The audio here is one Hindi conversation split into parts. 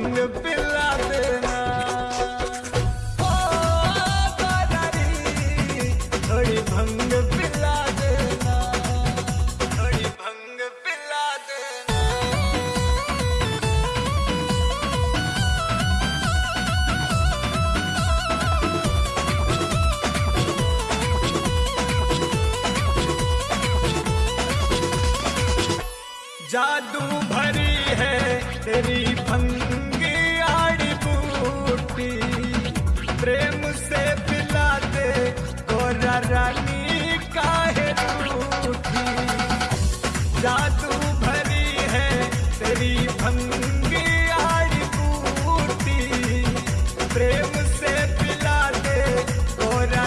संग पिला देना। थोड़ी भंग पिला देना। थोड़ी भंग पिला देना। जादू जादू भरी है तेरी भंगी आड़ी पूर्ति। प्रेम से पिला दे गोरा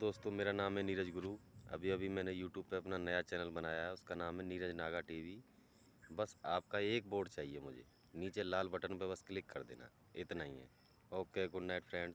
दोस्तों, मेरा नाम है नीरज गुरु। अभी अभी मैंने यूट्यूब पे अपना नया चैनल बनाया है, उसका नाम है नीरज नागा टीवी। बस आपका एक बोर्ड चाहिए मुझे, नीचे लाल बटन पर बस क्लिक कर देना, इतना ही है। Okay, good night friend.